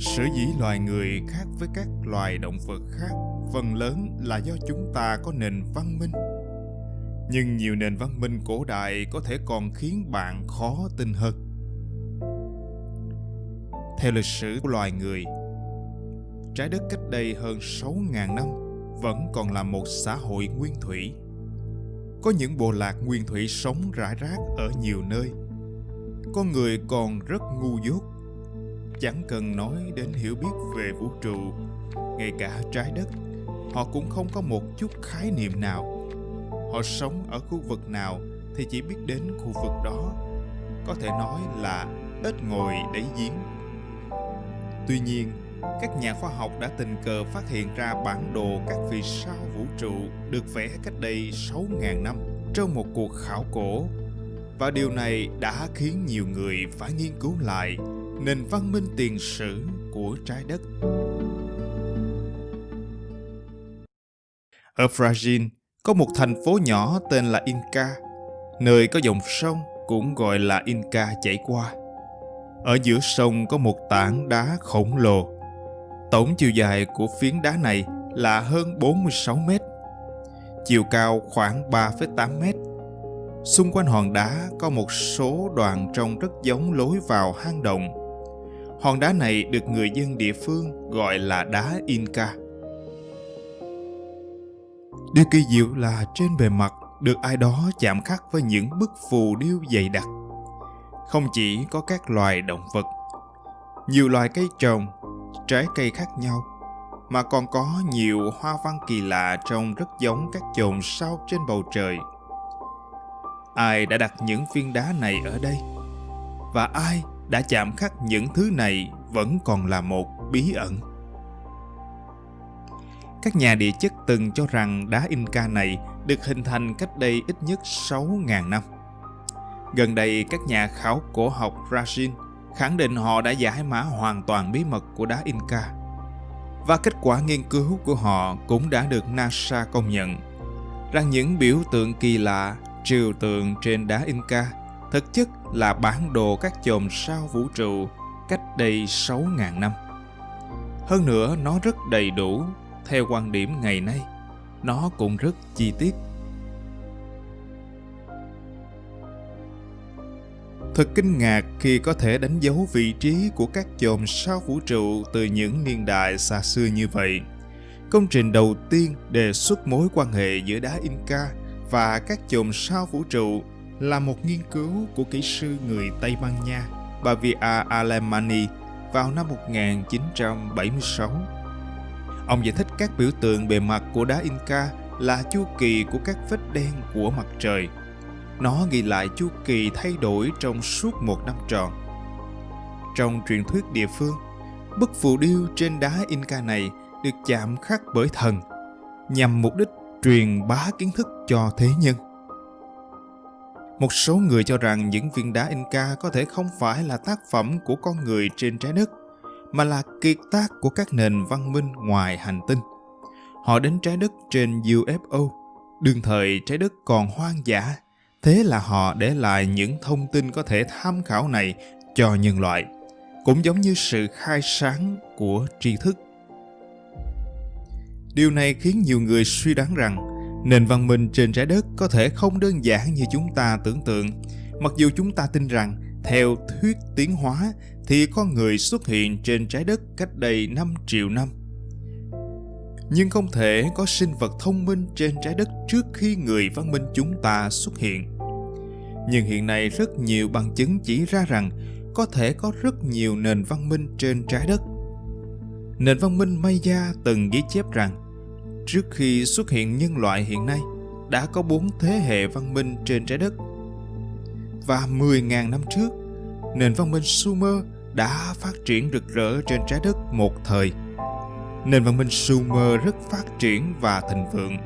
Sở dĩ loài người khác với các loài động vật khác phần lớn là do chúng ta có nền văn minh. Nhưng nhiều nền văn minh cổ đại có thể còn khiến bạn khó tin hơn. Theo lịch sử của loài người, trái đất cách đây hơn 6.000 năm vẫn còn là một xã hội nguyên thủy. Có những bộ lạc nguyên thủy sống rải rác ở nhiều nơi. Con người còn rất ngu dốt Chẳng cần nói đến hiểu biết về vũ trụ, ngay cả trái đất, họ cũng không có một chút khái niệm nào. Họ sống ở khu vực nào thì chỉ biết đến khu vực đó. Có thể nói là ít ngồi đáy giếng. Tuy nhiên, các nhà khoa học đã tình cờ phát hiện ra bản đồ các vì sao vũ trụ được vẽ cách đây 6.000 năm trong một cuộc khảo cổ. Và điều này đã khiến nhiều người phải nghiên cứu lại nền văn minh tiền sử của trái đất. Ở Brazil có một thành phố nhỏ tên là Inca, nơi có dòng sông cũng gọi là Inca chảy qua. Ở giữa sông có một tảng đá khổng lồ. Tổng chiều dài của phiến đá này là hơn 46 mét, chiều cao khoảng 3,8 mét. Xung quanh hòn đá có một số đoạn trông rất giống lối vào hang động Hòn đá này được người dân địa phương gọi là đá Inca. Điều kỳ diệu là trên bề mặt được ai đó chạm khắc với những bức phù điêu dày đặc. Không chỉ có các loài động vật, nhiều loài cây trồng, trái cây khác nhau, mà còn có nhiều hoa văn kỳ lạ trông rất giống các chòm sao trên bầu trời. Ai đã đặt những viên đá này ở đây? Và ai đã chạm khắc những thứ này vẫn còn là một bí ẩn. Các nhà địa chất từng cho rằng đá Inca này được hình thành cách đây ít nhất 6.000 năm. Gần đây, các nhà khảo cổ học Brazil khẳng định họ đã giải mã hoàn toàn bí mật của đá Inca. Và kết quả nghiên cứu của họ cũng đã được NASA công nhận rằng những biểu tượng kỳ lạ, triều tượng trên đá Inca thực chất là bản đồ các chòm sao vũ trụ cách đây 6.000 năm. Hơn nữa, nó rất đầy đủ, theo quan điểm ngày nay. Nó cũng rất chi tiết. Thật kinh ngạc khi có thể đánh dấu vị trí của các chòm sao vũ trụ từ những niên đại xa xưa như vậy. Công trình đầu tiên đề xuất mối quan hệ giữa đá Inca và các chòm sao vũ trụ là một nghiên cứu của kỹ sư người Tây Ban Nha Bavia Alemani vào năm 1976. Ông giải thích các biểu tượng bề mặt của đá Inca là chu kỳ của các vết đen của mặt trời. Nó ghi lại chu kỳ thay đổi trong suốt một năm tròn. Trong truyền thuyết địa phương, bức phù điêu trên đá Inca này được chạm khắc bởi thần nhằm mục đích truyền bá kiến thức cho thế nhân. Một số người cho rằng những viên đá Inca có thể không phải là tác phẩm của con người trên trái đất, mà là kiệt tác của các nền văn minh ngoài hành tinh. Họ đến trái đất trên UFO, đương thời trái đất còn hoang dã, thế là họ để lại những thông tin có thể tham khảo này cho nhân loại, cũng giống như sự khai sáng của tri thức. Điều này khiến nhiều người suy đoán rằng Nền văn minh trên trái đất có thể không đơn giản như chúng ta tưởng tượng. Mặc dù chúng ta tin rằng, theo thuyết tiến hóa, thì con người xuất hiện trên trái đất cách đây 5 triệu năm. Nhưng không thể có sinh vật thông minh trên trái đất trước khi người văn minh chúng ta xuất hiện. Nhưng hiện nay rất nhiều bằng chứng chỉ ra rằng có thể có rất nhiều nền văn minh trên trái đất. Nền văn minh Maya từng ghi chép rằng Trước khi xuất hiện nhân loại hiện nay, đã có bốn thế hệ văn minh trên trái đất. Và 10.000 năm trước, nền văn minh Sumer đã phát triển rực rỡ trên trái đất một thời. Nền văn minh Sumer rất phát triển và thịnh vượng.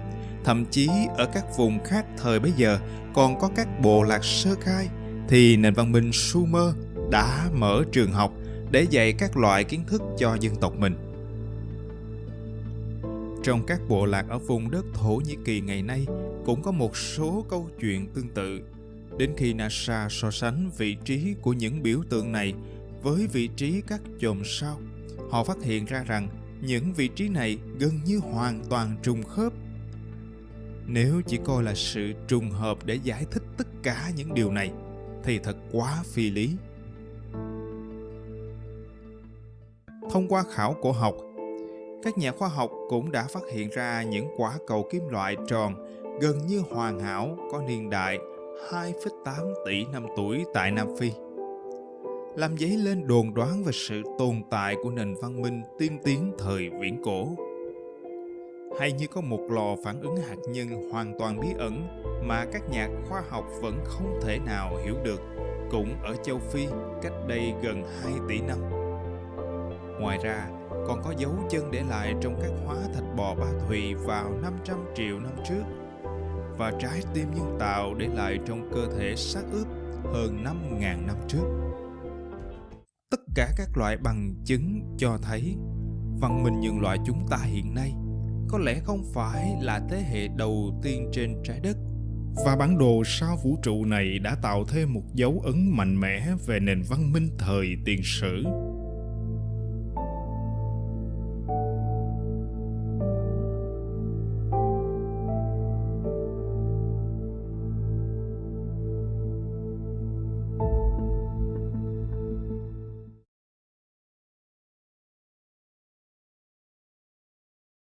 Thậm chí ở các vùng khác thời bấy giờ còn có các bộ lạc sơ khai thì nền văn minh Sumer đã mở trường học để dạy các loại kiến thức cho dân tộc mình. Trong các bộ lạc ở vùng đất Thổ Nhĩ Kỳ ngày nay cũng có một số câu chuyện tương tự. Đến khi NASA so sánh vị trí của những biểu tượng này với vị trí các chòm sao, Họ phát hiện ra rằng những vị trí này gần như hoàn toàn trùng khớp. Nếu chỉ coi là sự trùng hợp để giải thích tất cả những điều này thì thật quá phi lý. Thông qua khảo cổ học, các nhà khoa học cũng đã phát hiện ra những quả cầu kim loại tròn gần như hoàn hảo có niên đại 2,8 tỷ năm tuổi tại Nam Phi. Làm dấy lên đồn đoán về sự tồn tại của nền văn minh tiên tiến thời viễn cổ. Hay như có một lò phản ứng hạt nhân hoàn toàn bí ẩn mà các nhà khoa học vẫn không thể nào hiểu được, cũng ở châu Phi cách đây gần 2 tỷ năm. Ngoài ra, còn có dấu chân để lại trong các hóa thạch bò ba thùy vào 500 triệu năm trước và trái tim nhân tạo để lại trong cơ thể xác ướp hơn 5.000 năm trước. Tất cả các loại bằng chứng cho thấy văn minh nhân loại chúng ta hiện nay có lẽ không phải là thế hệ đầu tiên trên trái đất và bản đồ sao vũ trụ này đã tạo thêm một dấu ấn mạnh mẽ về nền văn minh thời tiền sử